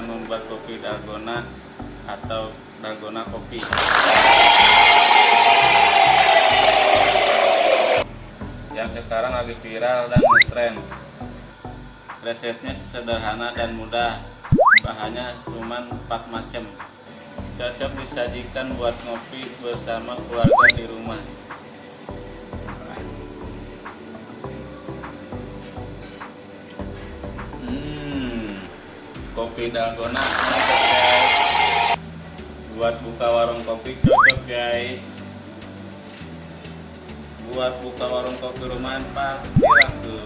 akan membuat kopi dalgona atau dalgona kopi. Yang sekarang lagi viral dan ngetren resepnya sederhana dan mudah. Bahannya cuma 4 macam. Cocok disajikan buat ngopi bersama keluarga di rumah kopi dalgona guys. Buat buka warung kopi cocok guys. Buat buka warung kopi rumahan pasti laku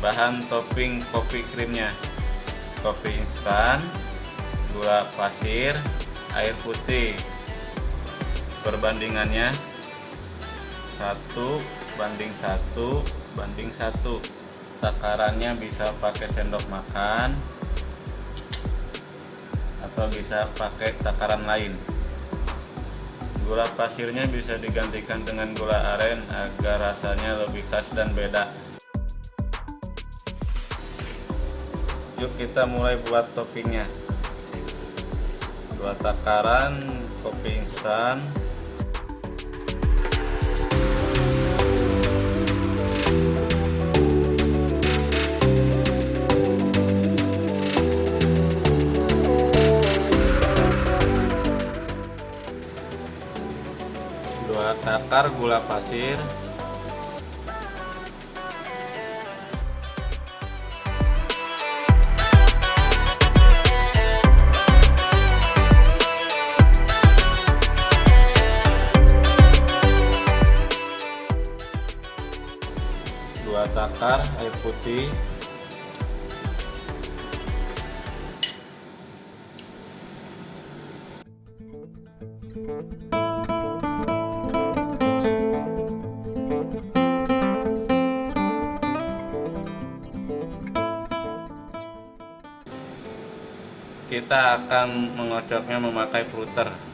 bahan topping kopi krimnya. Kopi instan gula pasir air putih. Perbandingannya satu banding satu banding satu. Takarannya bisa pakai sendok makan atau bisa pakai takaran lain. Gula pasirnya bisa digantikan dengan gula aren agar rasanya lebih khas dan beda. Yuk kita mulai buat toppingnya dua takaran kopi instan. Dua takar gula pasir air putih. Kita akan mengocoknya memakai fruiter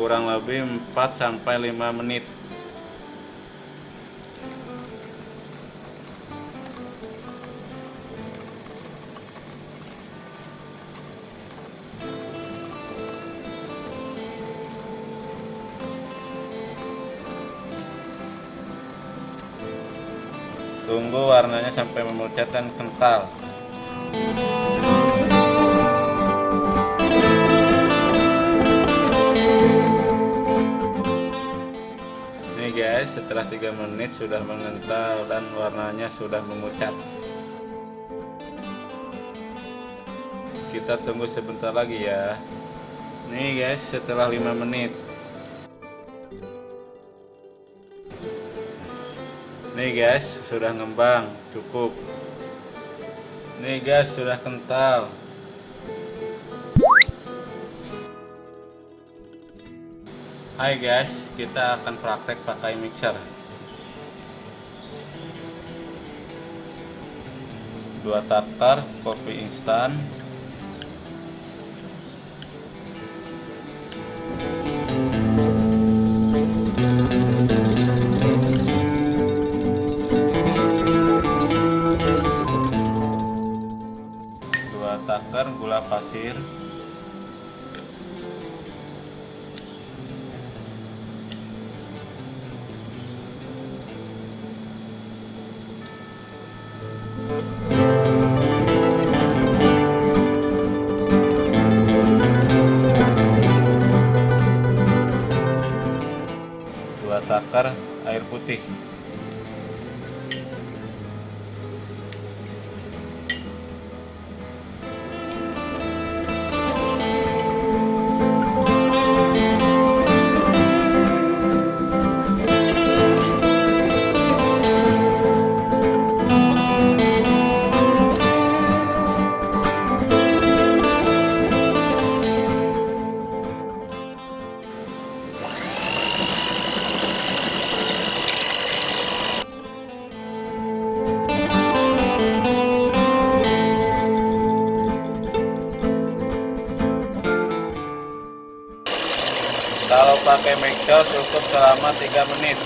kurang lebih 4 sampai 5 menit. Tunggu warnanya sampai memucat dan kental setelah 3 menit sudah mengental dan warnanya sudah memucat kita tunggu sebentar lagi ya. Nih guys setelah 5 menit. Nih guys sudah ngembang cukup. Nih guys sudah kental Hai guys kita akan praktek pakai mixer. Dua takar kopi instan mixer cukup selama 3 menit.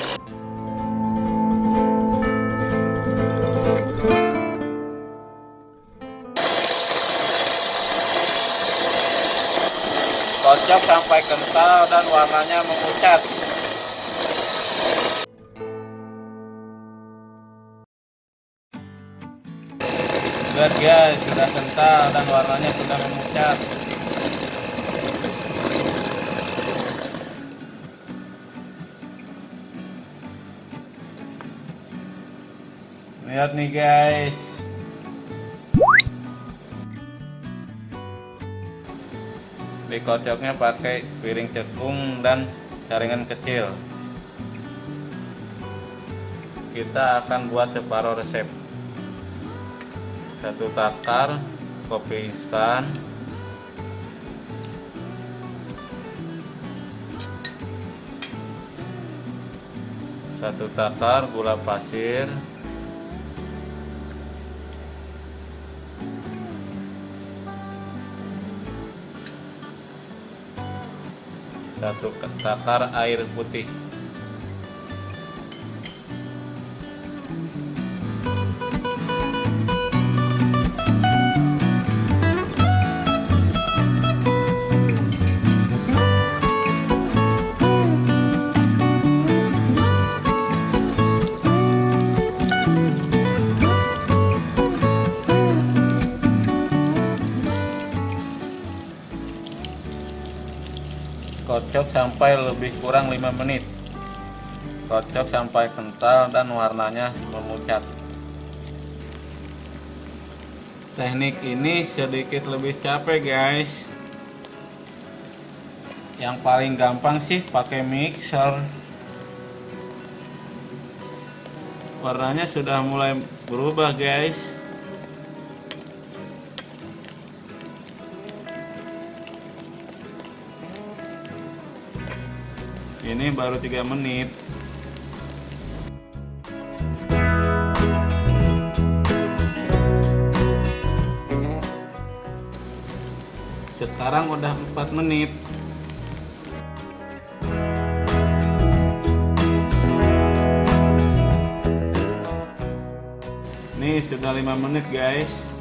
Kocok sampai kental dan warnanya memucat lihat guys sudah kental dan warnanya sudah memucat lihat nih guys. Dikocoknya pakai piring cekung dan jaringan kecil. Kita akan buat separuh resep. Satu takar kopi instan. Satu takar gula pasir satu takar air putih kocok sampai lebih kurang 5 menit. Kocok sampai kental dan warnanya memucat. Teknik ini sedikit lebih capek guys. Yang paling gampang sih pakai mixer. Warnanya sudah mulai berubah guys ini baru 3 menit. Sekarang udah 4 menit. Nih sudah 5 menit guys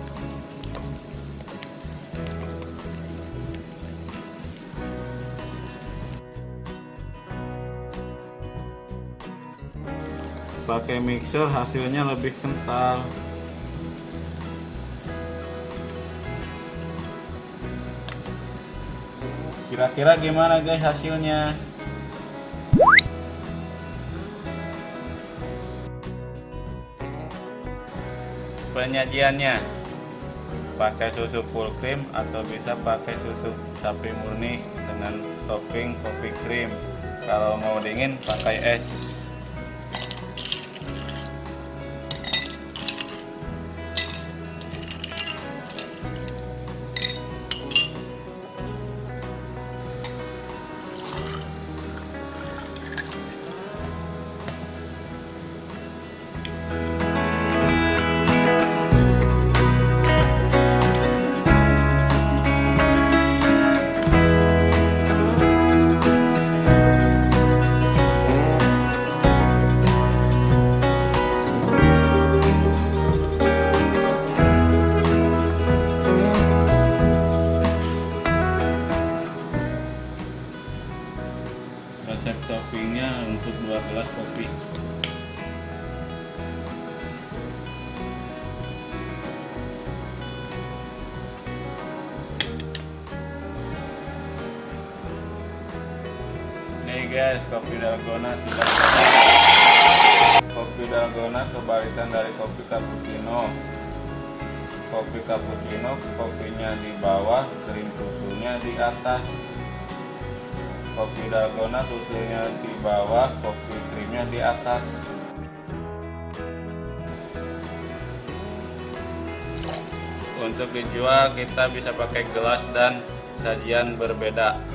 pakai mixer hasilnya lebih kental. Kira-kira gimana guys hasilnya? Penyajiannya. Pakai susu full cream atau bisa pakai susu sapi murni dengan topping kopi cream kalau mau dingin pakai es guys kopi dalgona. Kopi dalgona kebalikan dari kopi cappuccino. Kopi cappuccino kopinya di bawah krim susunya di atas. Kopi dalgona susunya di bawah kopi krimnya di atas. Untuk dijual kita bisa pakai gelas dan sajian berbeda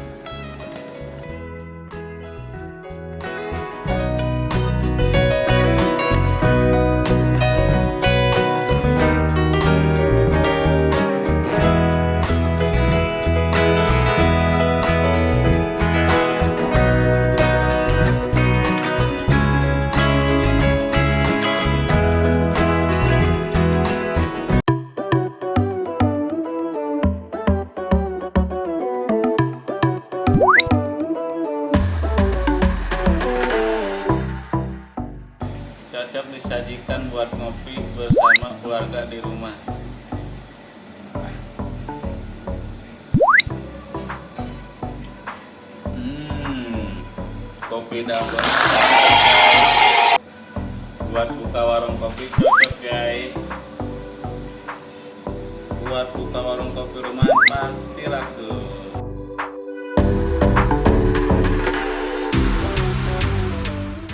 kopi dapur buat buka warung kopi cocok guys. Buat buka warung kopi rumah pasti laku.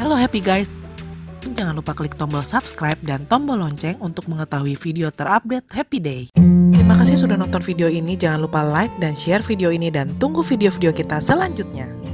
Halo happy guys. Jangan lupa klik tombol subscribe dan tombol lonceng untuk mengetahui video terupdate Happy Day. Terima kasih sudah nonton video ini. Jangan lupa like dan share video ini dan tunggu video-video kita selanjutnya.